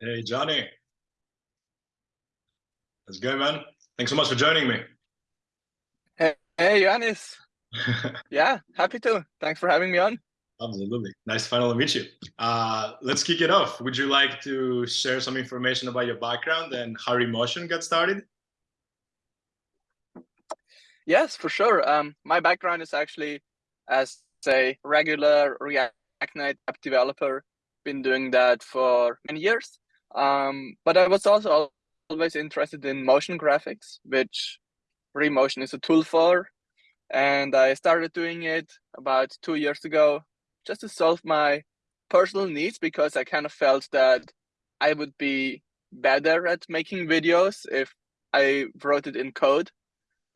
Hey, Jonny. How's it going, man? Thanks so much for joining me. Hey, hey, Yanis. yeah, happy to. Thanks for having me on. Absolutely. Nice to finally meet you. Uh, let's kick it off. Would you like to share some information about your background and how Remotion got started? Yes, for sure. Um, my background is actually as a regular React Native app developer. Been doing that for many years. Um, but I was also always interested in motion graphics, which Remotion is a tool for. And I started doing it about two years ago just to solve my personal needs because I kind of felt that I would be better at making videos if I wrote it in code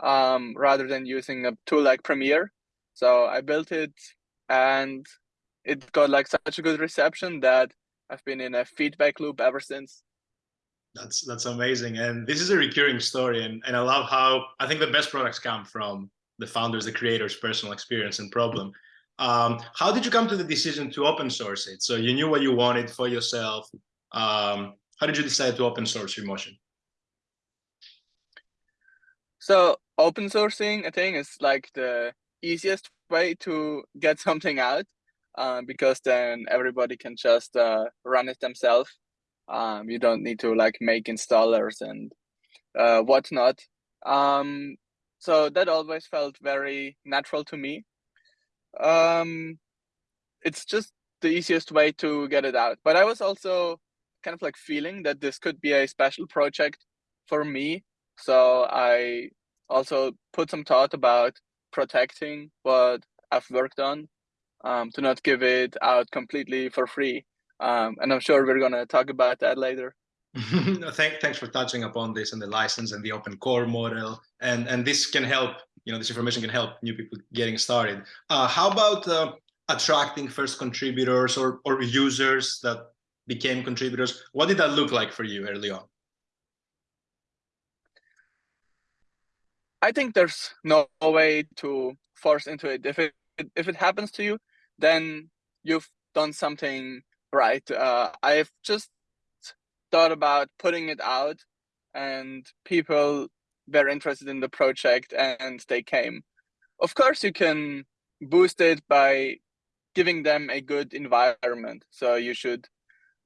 um, rather than using a tool like Premiere. So I built it and it got like such a good reception that I've been in a feedback loop ever since. That's that's amazing. And this is a recurring story. And, and I love how I think the best products come from the founders, the creators' personal experience and problem. Um, how did you come to the decision to open source it? So you knew what you wanted for yourself. Um, how did you decide to open source Remotion? So open sourcing, I think, is like the easiest way to get something out uh, because then everybody can just uh, run it themselves. Um, you don't need to like make installers and uh, whatnot. Um, so that always felt very natural to me. Um, it's just the easiest way to get it out. But I was also kind of like feeling that this could be a special project for me. So I also put some thought about protecting what I've worked on um, to not give it out completely for free. Um, and I'm sure we're going to talk about that later. no, thank, thanks for touching upon this and the license and the open core model. And, and this can help, you know, this information can help new people getting started. Uh, how about uh, attracting first contributors or, or users that became contributors? What did that look like for you early on? I think there's no way to force into it. If it if it happens to you, then you've done something right. Uh, I've just thought about putting it out, and people were interested in the project, and they came. Of course, you can boost it by giving them a good environment. So you should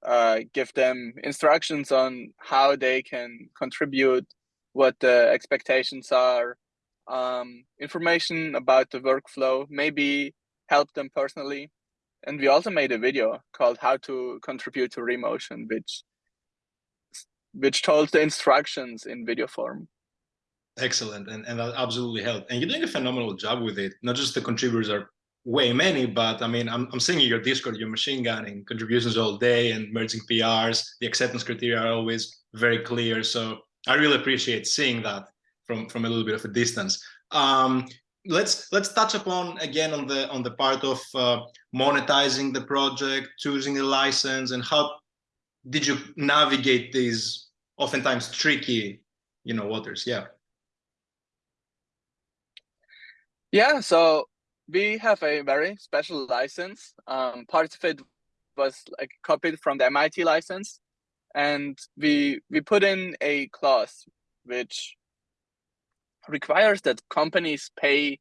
uh, give them instructions on how they can contribute what the expectations are, um, information about the workflow, maybe help them personally. And we also made a video called how to contribute to Remotion, which which told the instructions in video form. Excellent, and, and that absolutely helped. And you're doing a phenomenal job with it. Not just the contributors are way many, but I mean, I'm, I'm seeing your Discord, your machine gunning contributions all day and merging PRs. The acceptance criteria are always very clear. So I really appreciate seeing that from from a little bit of a distance. Um, let's let's touch upon again on the on the part of uh, monetizing the project, choosing the license, and how did you navigate these oftentimes tricky, you know, waters? Yeah. Yeah. So we have a very special license. Um, part of it was like copied from the MIT license, and we we put in a clause which requires that companies pay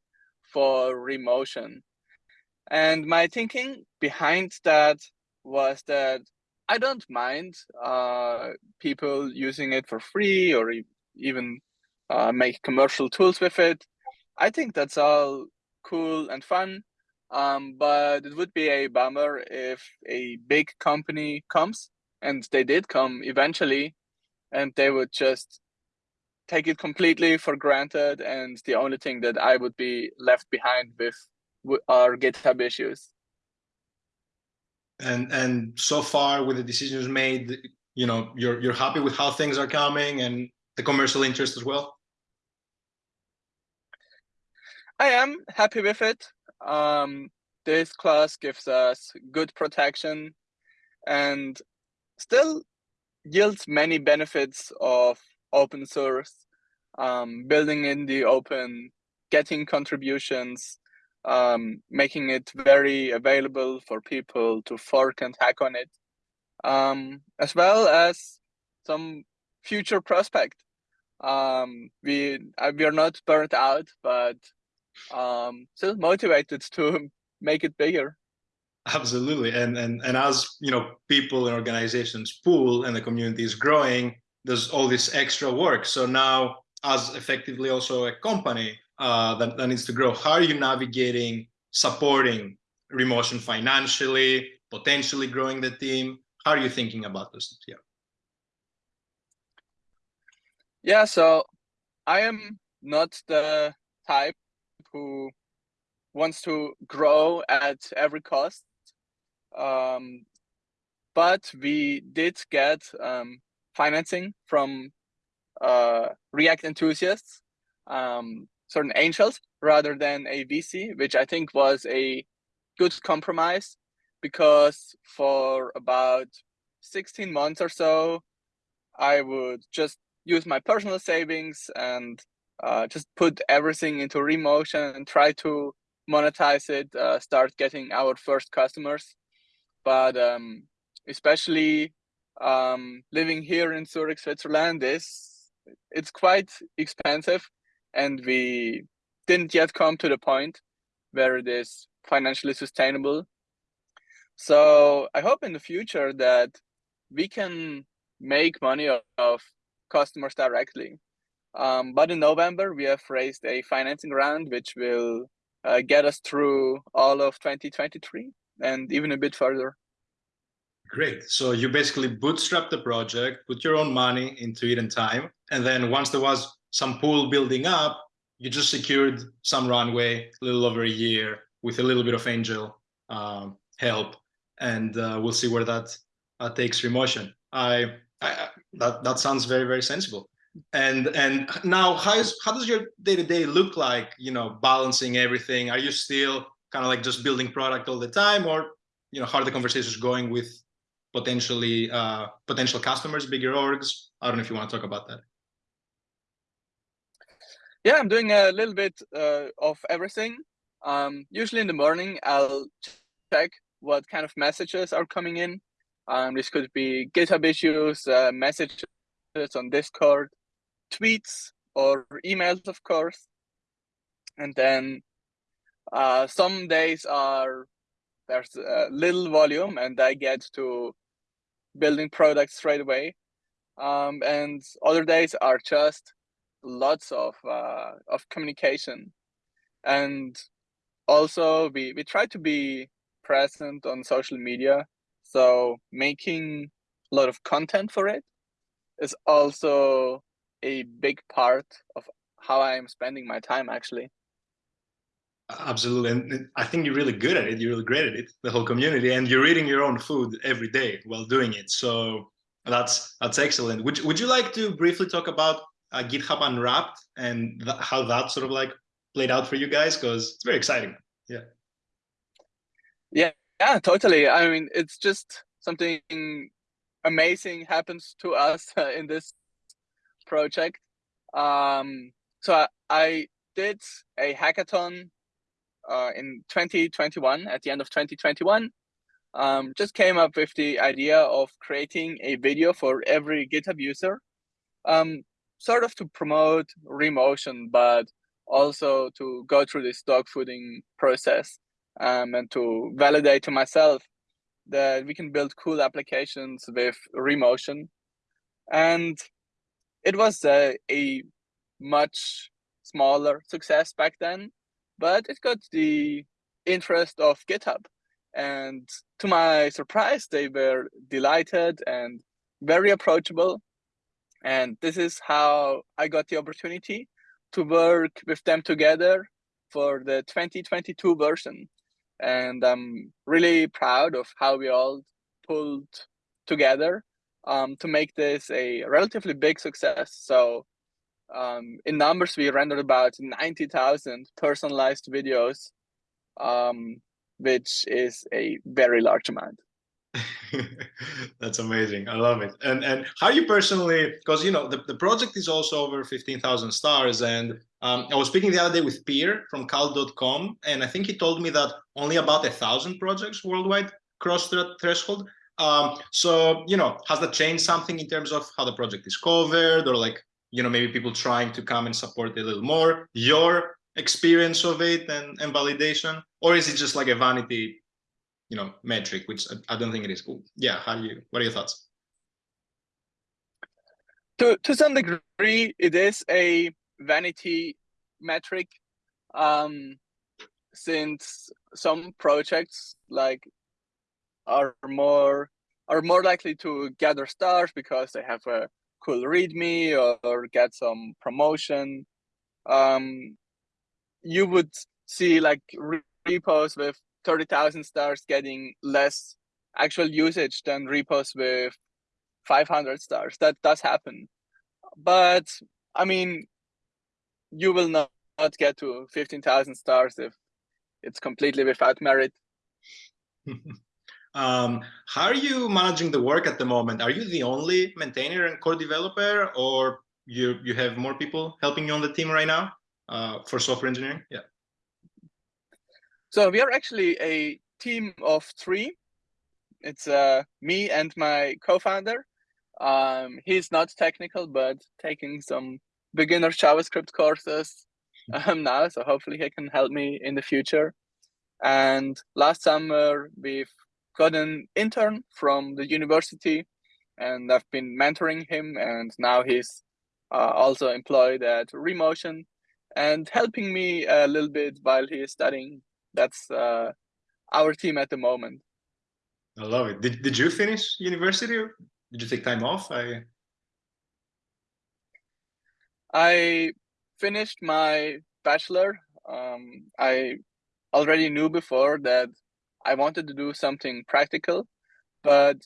for remotion. And my thinking behind that was that i don't mind uh, people using it for free or even uh, make commercial tools with it. I think that's all cool and fun um, but it would be a bummer if a big company comes and they did come eventually and they would just take it completely for granted and the only thing that i would be left behind with are github issues. And and so far with the decisions made you know you're you're happy with how things are coming and the commercial interest as well? I am happy with it. Um this class gives us good protection and still yields many benefits of open source, um, building in the open, getting contributions, um, making it very available for people to fork and hack on it. um, as well as some future prospect. Um, we uh, we are not burnt out, but um, still motivated to make it bigger. Absolutely, and and and as you know, people and organizations pool and the community is growing. There's all this extra work. So now, as effectively also a company uh, that, that needs to grow, how are you navigating supporting Remotion financially, potentially growing the team? How are you thinking about this? Yeah. Yeah, so I am not the type who wants to grow at every cost. Um, but we did get um, financing from uh, React enthusiasts, um, certain angels, rather than a VC, which I think was a good compromise because for about 16 months or so, I would just use my personal savings and uh, just put everything into Remotion and try to monetize it, uh, start getting our first customers. But um, especially um, living here in Zurich, Switzerland, is it's quite expensive, and we didn't yet come to the point where it is financially sustainable. So I hope in the future that we can make money of customers directly. Um, but in November, we have raised a financing round, which will uh, get us through all of 2023 and even a bit further. Great. So you basically bootstrap the project, put your own money into it and time. And then once there was some pool building up, you just secured some runway, a little over a year with a little bit of angel um, help. And uh, we'll see where that uh, takes Remotion. I, I, that, that sounds very, very sensible and and now how is how does your day-to-day -day look like you know balancing everything are you still kind of like just building product all the time or you know how are the conversations going with potentially uh potential customers bigger orgs. I don't know if you want to talk about that. Yeah i'm doing a little bit uh, of everything. Um usually in the morning i'll check what kind of messages are coming in. Um this could be github issues uh, messages on discord tweets or emails, of course. And then uh, some days are there's a little volume and I get to building products straight away. Um, and other days are just lots of uh, of communication. And also we, we try to be present on social media. So making a lot of content for it is also a big part of how I am spending my time actually. Absolutely, and I think you're really good at it. You're really great at it. The whole community, and you're eating your own food every day while doing it. So that's that's excellent. Would Would you like to briefly talk about uh, GitHub Unwrapped and th how that sort of like played out for you guys? Because it's very exciting. Yeah. Yeah. Yeah. Totally. I mean, it's just something amazing happens to us uh, in this project. Um, so I, I, did a hackathon uh, in 2021, at the end of 2021. Um, just came up with the idea of creating a video for every GitHub user, um, sort of to promote Remotion, but also to go through this dogfooding process um, and to validate to myself that we can build cool applications with Remotion. And it was a, a much smaller success back then, but it got the interest of GitHub. And to my surprise, they were delighted and very approachable. And this is how I got the opportunity to work with them together for the 2022 version. And I'm really proud of how we all pulled together um, to make this a relatively big success. So um, in numbers, we rendered about 90,000 personalized videos, um, which is a very large amount. That's amazing. I love it. And and how you personally, because you know the, the project is also over 15,000 stars. And um, I was speaking the other day with Peer from Cal.com, and I think he told me that only about a thousand projects worldwide cross that threshold. Um, so, you know, has that changed something in terms of how the project is covered or like, you know, maybe people trying to come and support a little more, your experience of it and, and validation? Or is it just like a vanity, you know, metric, which I, I don't think it is. Ooh, yeah, how do you, what are your thoughts? To, to some degree, it is a vanity metric um, since some projects like are more are more likely to gather stars because they have a cool readme or, or get some promotion. Um, you would see like repos with 30,000 stars getting less actual usage than repos with 500 stars. That does happen. But I mean, you will not, not get to 15,000 stars if it's completely without merit. um, how are you managing the work at the moment? Are you the only maintainer and core developer or you, you have more people helping you on the team right now uh, for software engineering? Yeah. So we are actually a team of three. It's uh, me and my co-founder. Um, he's not technical, but taking some beginner JavaScript courses um, now, so hopefully he can help me in the future. And last summer, we've got an intern from the university, and I've been mentoring him, and now he's uh, also employed at Remotion and helping me a little bit while he is studying. That's uh, our team at the moment. I love it. Did, did you finish university? Did you take time off? I I finished my bachelor. Um, I already knew before that I wanted to do something practical, but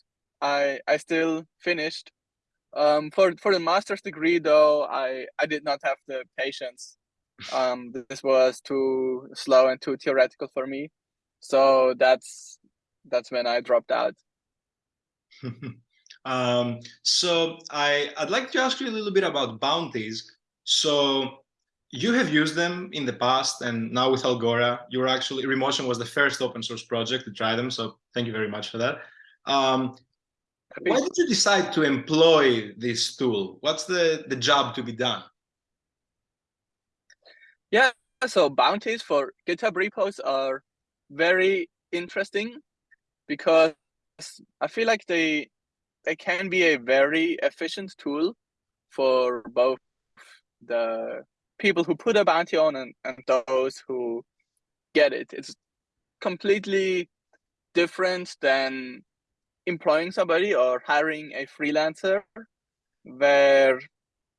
I I still finished. Um, for for the master's degree, though, I I did not have the patience. Um, this was too slow and too theoretical for me, so that's that's when I dropped out. um, so I I'd like to ask you a little bit about bounties. So you have used them in the past and now with Algora, you're actually, Remotion was the first open source project to try them. So thank you very much for that. Um, why did you decide to employ this tool? What's the, the job to be done? Yeah, so bounties for GitHub repos are very interesting because I feel like they they can be a very efficient tool for both the people who put a bounty on and, and those who get it. It's completely different than employing somebody or hiring a freelancer where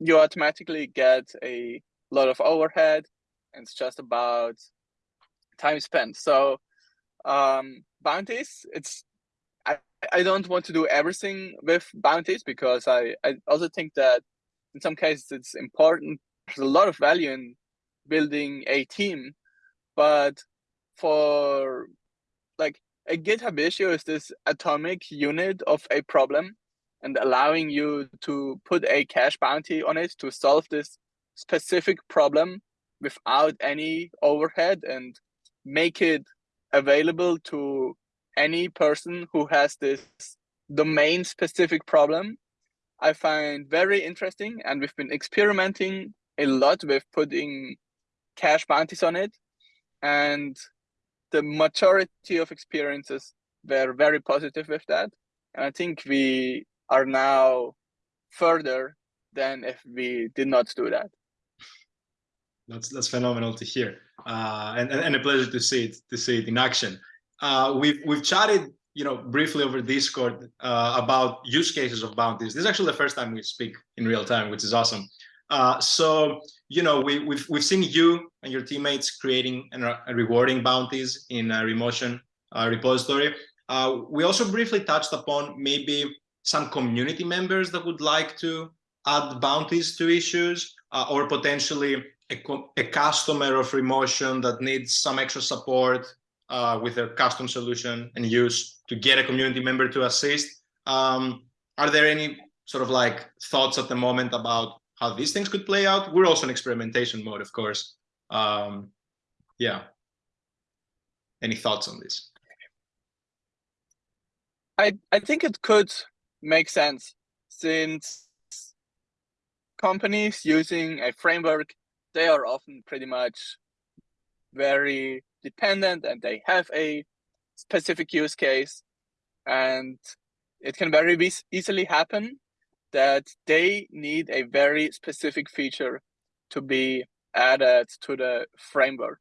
you automatically get a lot of overhead and it's just about time spent. So um, bounties, it's I, I don't want to do everything with bounties because I, I also think that in some cases it's important there's a lot of value in building a team but for like a github issue is this atomic unit of a problem and allowing you to put a cash bounty on it to solve this specific problem without any overhead and make it available to any person who has this domain specific problem. I find very interesting and we've been experimenting a lot with putting cash bounties on it. And the majority of experiences were very positive with that. And i think we are now further than if we did not do that. That's that's phenomenal to hear. Uh, and, and a pleasure to see it to see it in action. Uh, we've we've chatted you know briefly over discord uh, about use cases of bounties. This is actually the first time we speak in real time which is awesome uh, so, you know, we, we've, we've seen you and your teammates creating and uh, rewarding bounties in a Remotion uh, repository. Uh, we also briefly touched upon maybe some community members that would like to add bounties to issues uh, or potentially a, a, customer of Remotion that needs some extra support uh, with their custom solution and use to get a community member to assist. Um, are there any sort of like thoughts at the moment about how these things could play out. We're also in experimentation mode, of course. Um, yeah. Any thoughts on this? I I think it could make sense since companies using a framework they are often pretty much very dependent and they have a specific use case and it can very easily happen that they need a very specific feature to be added to the framework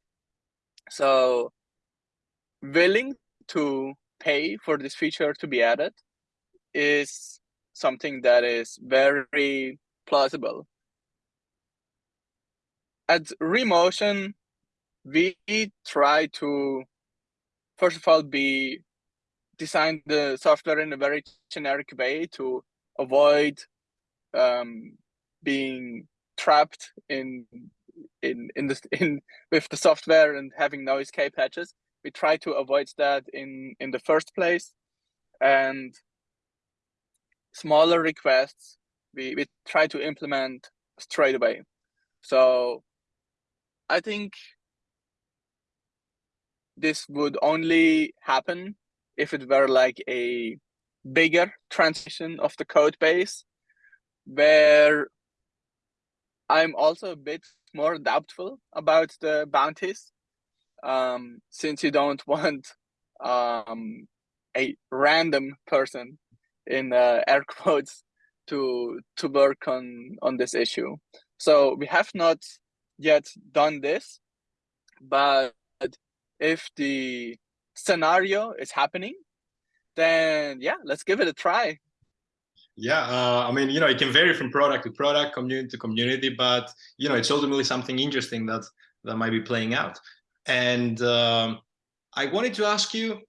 so willing to pay for this feature to be added is something that is very plausible. At Remotion, we try to, first of all, be design the software in a very generic way to avoid um, being trapped in in in the in with the software and having no escape hatches we try to avoid that in in the first place. And smaller requests we, we try to implement straight away. So i think this would only happen if it were like a bigger transition of the code base where i'm also a bit more doubtful about the bounties um, since you don't want um, a random person in uh, air quotes to to work on on this issue. So we have not yet done this, but if the scenario is happening, then yeah, let's give it a try. Yeah, uh, I mean, you know, it can vary from product to product, community to community, but you know, it's ultimately something interesting that that might be playing out. And um, I wanted to ask you,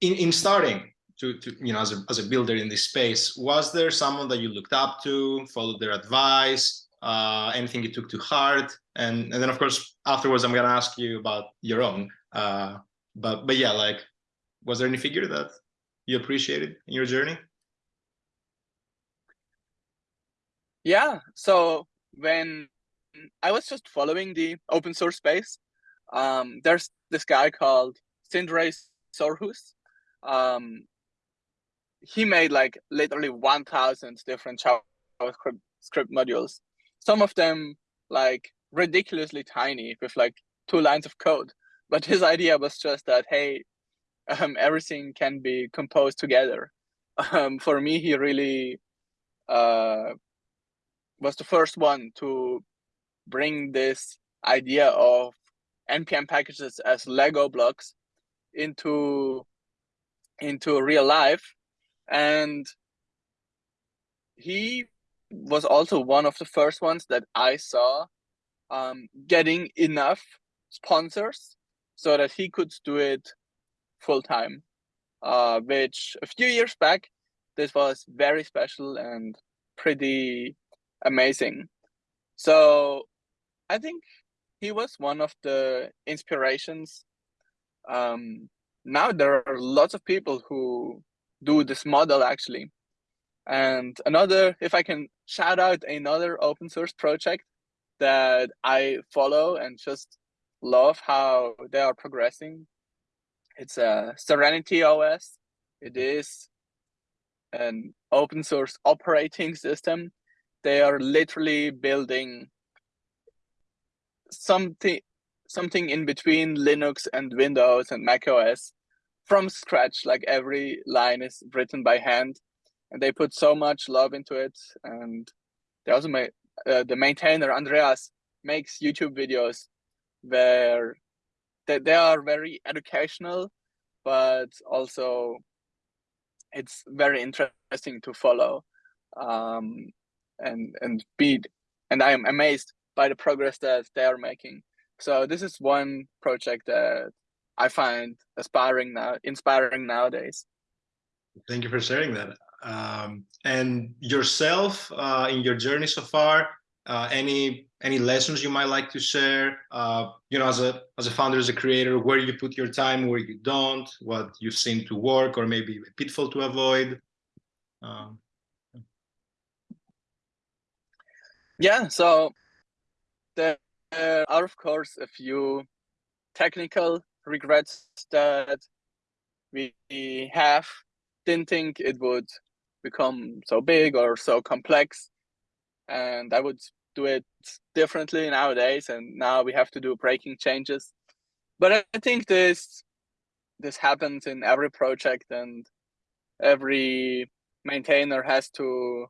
in, in starting to, to, you know, as a, as a builder in this space, was there someone that you looked up to, followed their advice, uh, anything you took to heart? And, and then of course, afterwards, I'm gonna ask you about your own. Uh, but, but yeah, like, was there any figure that you appreciated in your journey? Yeah, so when I was just following the open source space. Um, there's this guy called Sindre Sorhus. Um, he made like literally 1,000 different JavaScript script modules. Some of them like ridiculously tiny with like two lines of code. But his idea was just that, hey, um, everything can be composed together. Um, for me, he really uh, was the first one to bring this idea of npm packages as lego blocks into into real life and he was also one of the first ones that i saw um, getting enough sponsors so that he could do it full time uh, which a few years back this was very special and pretty amazing so I think he was one of the inspirations. Um, now there are lots of people who do this model actually. And another, if I can shout out another open source project that I follow and just love how they are progressing. It's a Serenity OS. It is an open source operating system. They are literally building something something in between Linux and Windows and Mac OS from scratch. Like every line is written by hand, and they put so much love into it. And they also made uh, the maintainer Andreas makes YouTube videos where they, they are very educational, but also it's very interesting to follow um, and and be and I am amazed by the progress that they are making. So this is one project that I find aspiring now, inspiring nowadays. Thank you for sharing that. Um, and yourself uh, in your journey so far, uh, any any lessons you might like to share? Uh, you know, as a as a founder, as a creator, where you put your time, where you don't, what you've seen to work, or maybe a pitfall to avoid. Um, yeah. So there are, of course, a few technical regrets that we have didn't think it would become so big or so complex and i would do it differently nowadays and now we have to do breaking changes. But i think this this happens in every project and every maintainer has to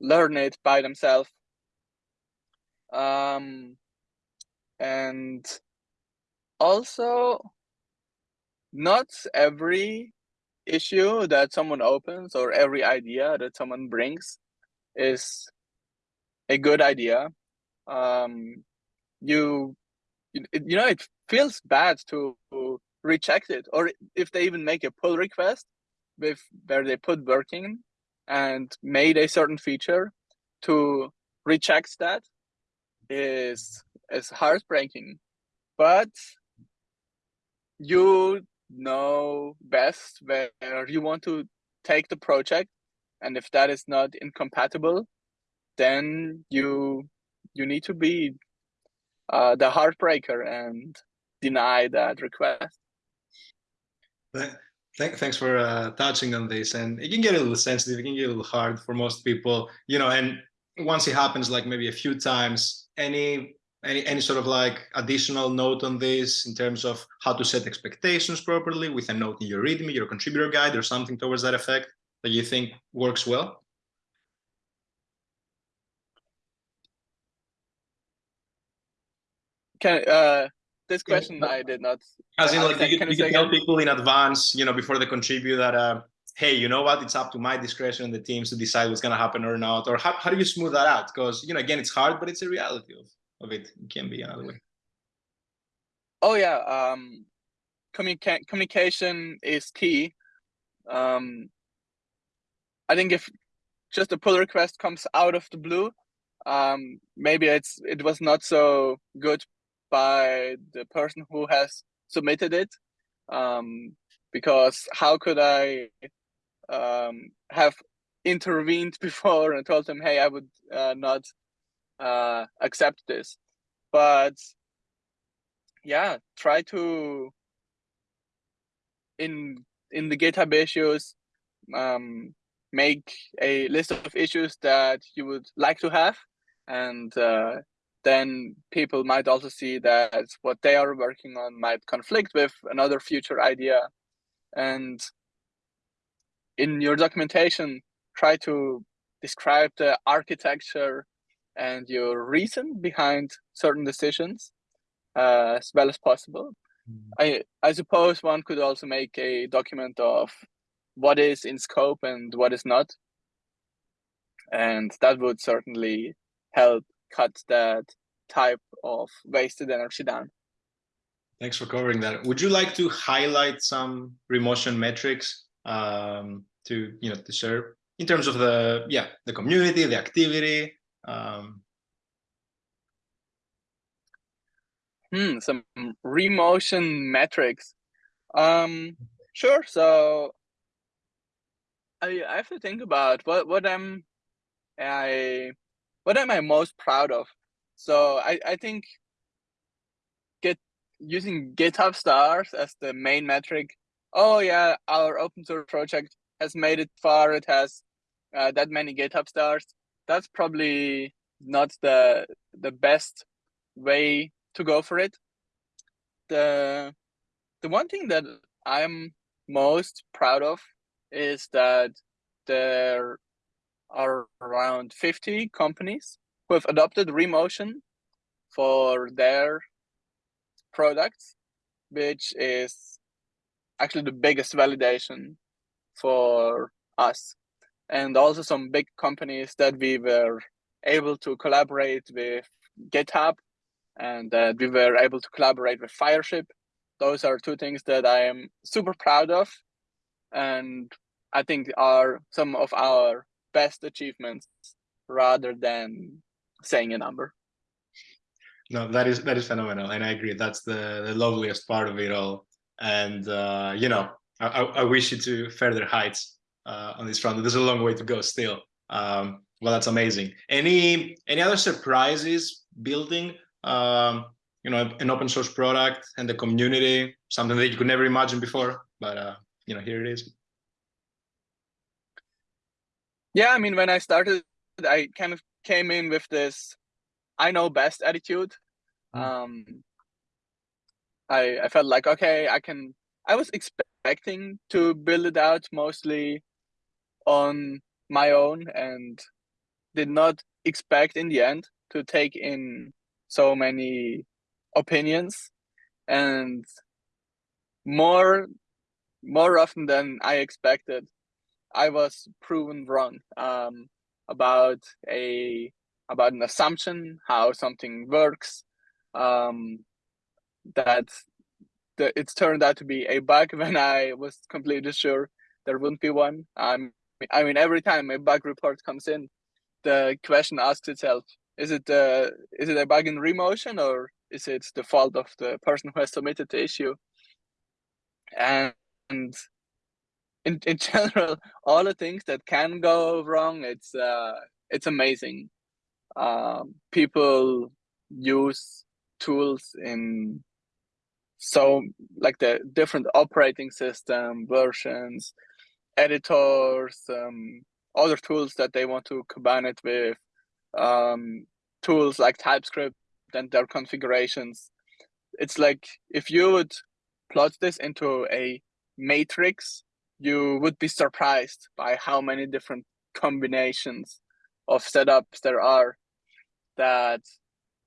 learn it by themselves. Um and also not every issue that someone opens or every idea that someone brings is a good idea. Um you you know it feels bad to reject it or if they even make a pull request with where they put working and made a certain feature to reject that is is heartbreaking. But you know best where you want to take the project and if that is not incompatible then you you need to be uh, the heartbreaker and deny that request. Thanks for uh, touching on this. And it can get a little sensitive it can get a little hard for most people you know and once it happens like maybe a few times any any any sort of like additional note on this in terms of how to set expectations properly with a note in your readme your contributor guide or something towards that effect that you think works well can uh this question i did not as in like you, you can tell people in advance you know before they contribute that uh hey you know what it's up to my discretion and the teams to decide what's going to happen or not or how, how do you smooth that out because you know again it's hard but it's a reality of of it. it can be another way. Oh yeah, um, communica communication is key. Um, I think if just a pull request comes out of the blue, um, maybe it's it was not so good by the person who has submitted it, um, because how could I um, have intervened before and told them, hey, I would uh, not uh, accept this. But yeah, try to in in the GitHub issues um, make a list of issues that you would like to have, and uh, then people might also see that what they are working on might conflict with another future idea, and in your documentation, try to describe the architecture and your reason behind certain decisions uh, as well as possible. Mm. I I suppose one could also make a document of what is in scope and what is not, and that would certainly help cut that type of wasted energy down. Thanks for covering that. Would you like to highlight some Remotion metrics um, to you know to share in terms of the yeah the community, the activity, um, hmm, some remotion metrics. Um, sure. So I, I have to think about what what I'm I what am I most proud of. So I I think get using GitHub stars as the main metric. Oh yeah, our open source project has made it far. It has uh, that many GitHub stars that's probably not the the best way to go for it. The the one thing that I'm most proud of is that there are around 50 companies who have adopted Remotion for their products, which is actually the biggest validation for us and also some big companies that we were able to collaborate with GitHub and we were able to collaborate with Fireship. Those are two things that I am super proud of and I think are some of our best achievements rather than saying a number. No, that is that is phenomenal, and I agree. That's the, the loveliest part of it all. And uh, you know, I, I wish you to further heights uh, on this front. There's a long way to go still. Um, well, that's amazing. Any any other surprises building um, you know an open source product and the community? Something that you could never imagine before, but uh, you know here it is. Yeah, I mean, when I started, I kind of came in with this I know best attitude. Mm. Um, I I felt like okay, I can. I was expecting to build it out mostly on my own, and did not expect in the end to take in so many opinions, and more more often than I expected, I was proven wrong um, about a about an assumption how something works um, that the, it's turned out to be a bug when I was completely sure there wouldn't be one. Um, I mean, every time a bug report comes in, the question asks itself: Is it uh, is it a bug in remotion or is it the fault of the person who has submitted the issue? And in in general, all the things that can go wrong, it's uh, it's amazing. Um, people use tools in so like the different operating system versions, editors, um, other tools that they want to combine it with, um, tools like TypeScript and their configurations. It's like if you would plot this into a matrix, you would be surprised by how many different combinations of setups there are that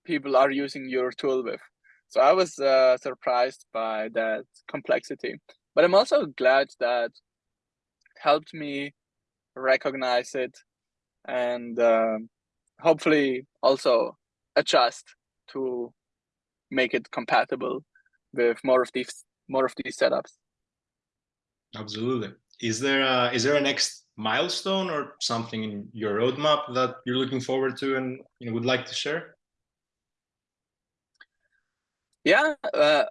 people are using your tool with. So I was uh, surprised by that complexity, but I'm also glad that helped me recognize it and uh, hopefully also adjust to make it compatible with more of these more of these setups. Absolutely. Is there a, is there a next milestone or something in your roadmap that you're looking forward to and you know, would like to share? Yeah, uh,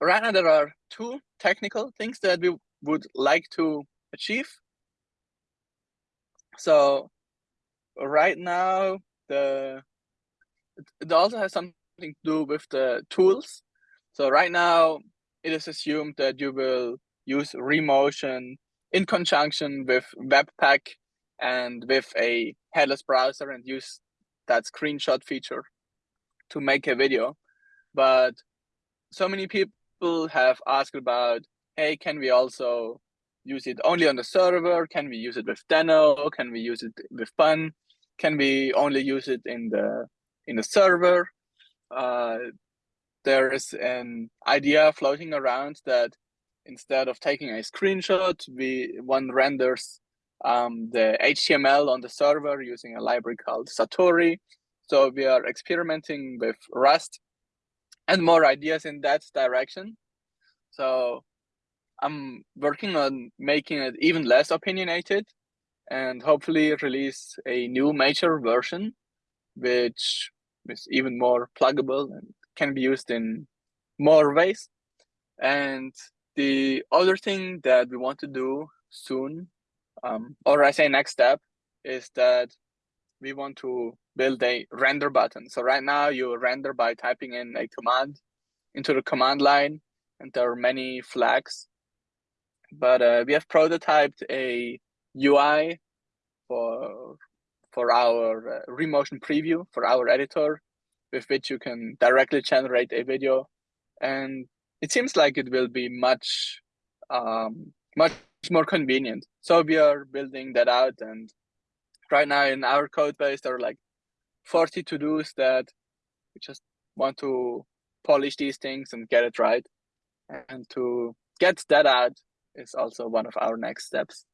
right now there are two technical things that we would like to achieve. So right now, the it also has something to do with the tools. So right now, it is assumed that you will use Remotion in conjunction with Webpack and with a headless browser and use that screenshot feature to make a video. But so many people have asked about, hey, can we also use it only on the server? Can we use it with Deno? Can we use it with Bun? Can we only use it in the in the server? Uh, there is an idea floating around that instead of taking a screenshot, we one renders um, the HTML on the server using a library called Satori. So we are experimenting with Rust and more ideas in that direction. So I'm working on making it even less opinionated and hopefully release a new major version, which is even more pluggable and can be used in more ways. And the other thing that we want to do soon, um, or I say next step, is that we want to build a render button. So right now you render by typing in a command into the command line, and there are many flags. But uh, we have prototyped a UI for for our uh, Remotion preview for our editor, with which you can directly generate a video, and it seems like it will be much um, much more convenient. So we are building that out, and right now in our code base there are like 40 to dos that we just want to polish these things and get it right. And to get that out is also one of our next steps.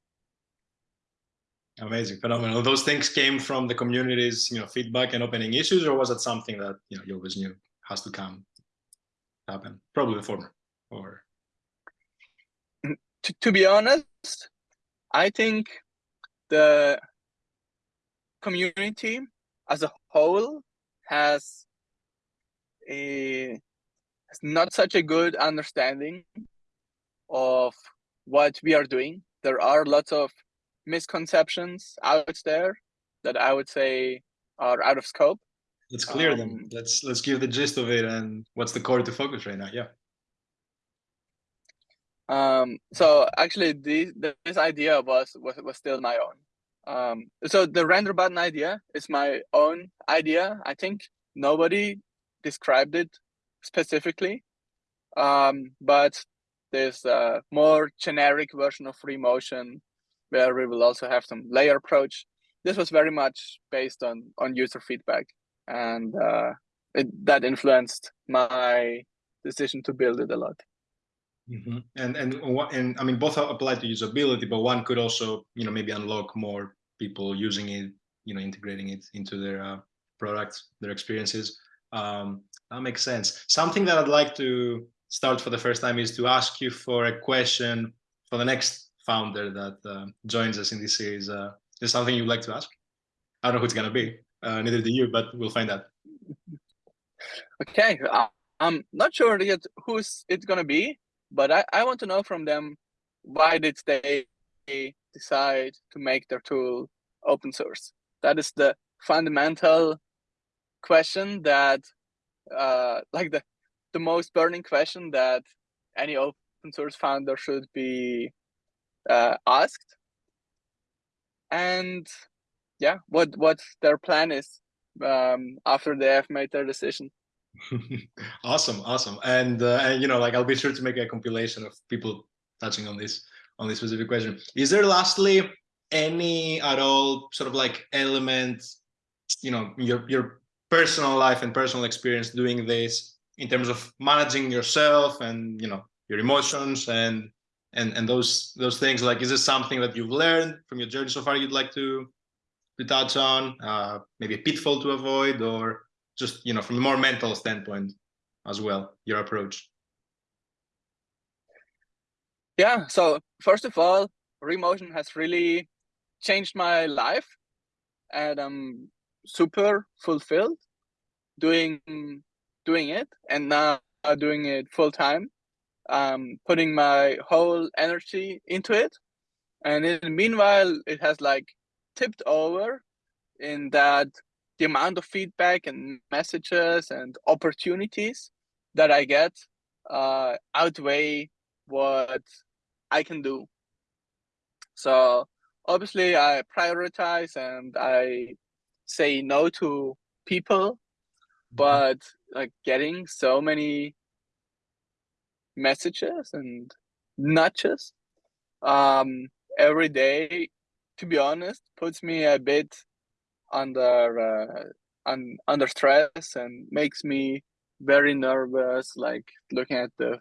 Amazing, phenomenal. Those things came from the community's, you know, feedback and opening issues, or was it something that you know you always knew has to come? Happen? Probably the former. Or to, to be honest, I think the community as a whole has a has not such a good understanding of what we are doing. There are lots of misconceptions out there that I would say are out of scope. Let's clear Um, them. Let's let's give the gist of it and what's the core to focus right now. Yeah. Um, so actually, the, this idea was, was was still my own. Um, so the render button idea is my own idea. I think nobody described it specifically, um, but there's a more generic version of Remotion where we will also have some layer approach. This was very much based on on user feedback, and uh, it, that influenced my decision to build it a lot. Mm -hmm. And and and I mean both apply to usability, but one could also you know maybe unlock more people using it, you know, integrating it into their uh, products, their experiences. Um, that makes sense. Something that I'd like to start for the first time is to ask you for a question for the next founder that uh, joins us in this series. Uh, is something you'd like to ask? I don't know who it's gonna be. Uh, neither do you, but we'll find out. Okay, uh, I'm not sure yet who's it gonna be, but I, I want to know from them why did they decide to make their tool open source? That is the fundamental question that uh, like the the most burning question that any open source founder should be uh, asked and yeah what what their plan is um, after they have made their decision. Awesome awesome. And uh, and you know like i'll be sure to make a compilation of people touching on this on this specific question. Is there lastly any at all sort of like element you know your your personal life and personal experience doing this in terms of managing yourself and you know your emotions and and and those those things? Like is this something that you've learned from your journey so far you'd like to to touch on uh maybe a pitfall to avoid or just you know from a more mental standpoint as well your approach. Yeah so first of all remotion has really changed my life and i'm super fulfilled doing doing it and now doing it full time. Um putting my whole energy into it and in the meanwhile it has like tipped over in that the amount of feedback and messages and opportunities that i get uh outweigh what i can do so obviously I prioritize and I say no to people, mm-hmm. but like getting so many messages and nudges um, every day, to be honest, puts me a bit under uh, un, under stress and makes me very nervous, like looking at the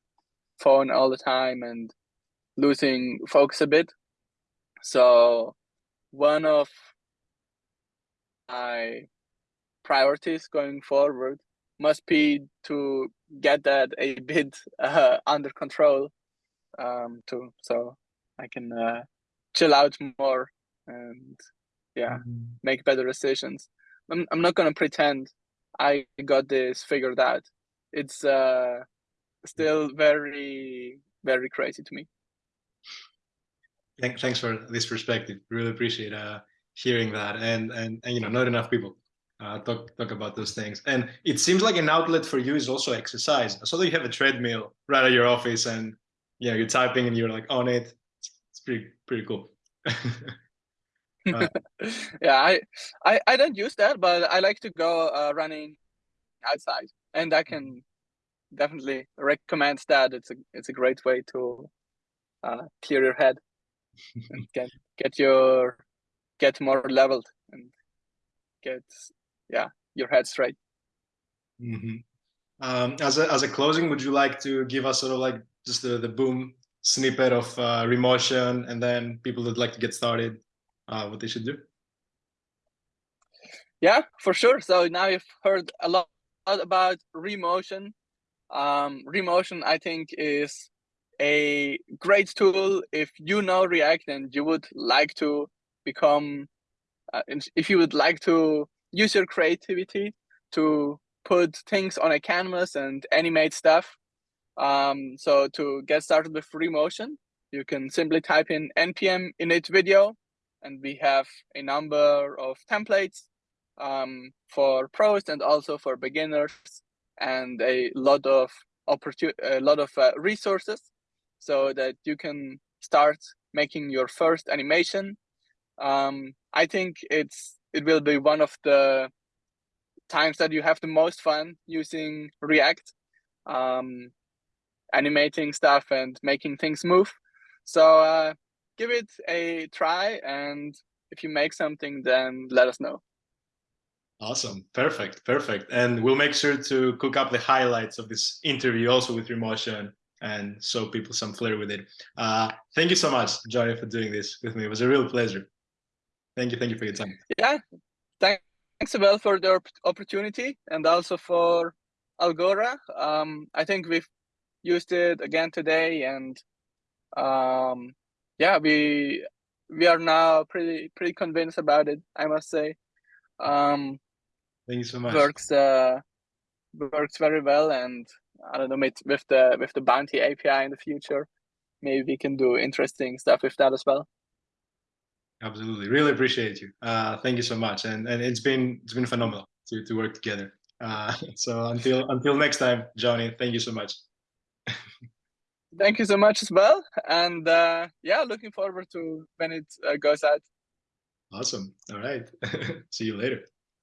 phone all the time and losing focus a bit. So one of my priorities going forward must be to get that a bit uh, under control um, to so I can uh, chill out more and yeah mm -hmm. make better decisions. I'm I'm not gonna pretend I got this figured out. It's uh, still very very crazy to me. Thank, thanks for this perspective. Really appreciate uh, hearing that. And, and, and, you know, not enough people uh, talk, talk about those things. And it seems like an outlet for you is also exercise. So that you have a treadmill right at your office and, you know, you're typing and you're like on it. It's pretty, pretty cool. uh, yeah, I, I, I don't use that, but I like to go uh, running outside and I can definitely recommend that. It's a, it's a great way to uh, clear your head and get get your get more leveled and get yeah your head straight. Mm -hmm. um, as a as a closing, would you like to give us sort of like just the the boom snippet of uh, Remotion, and then people that like to get started, uh, what they should do? Yeah, for sure. So now you've heard a lot about Remotion. Um, Remotion, I think, is a great tool if you know React and you would like to become, uh, if you would like to use your creativity to put things on a canvas and animate stuff. Um, so to get started with Remotion, you can simply type in npm init video, and we have a number of templates um, for pros and also for beginners, and a lot of a lot of uh, resources so that you can start making your first animation. Um, I think it's it will be one of the times that you have the most fun using React, um, animating stuff and making things move. So uh, give it a try, and if you make something, then let us know. Awesome. Perfect. Perfect. And we'll make sure to cook up the highlights of this interview also with Remotion and show people some flair with it. Uh, thank you so much, Jonny, for doing this with me. It was a real pleasure. Thank you. Thank you for your time. Yeah. Thanks, Abel, for the opportunity and also for Algora. Um, I think we've used it again today and um, yeah, we we are now pretty pretty convinced about it, I must say. Um, Thank you so much. Works uh, works very well, and I don't know with the with the Bounty API in the future, maybe we can do interesting stuff with that as well. Absolutely, really appreciate you. Uh, thank you so much, and and it's been it's been phenomenal to to work together. Uh, so until until next time, Jonny, thank you so much. thank you so much as well, and uh, yeah, looking forward to when it uh, goes out. Awesome. All right. See you later.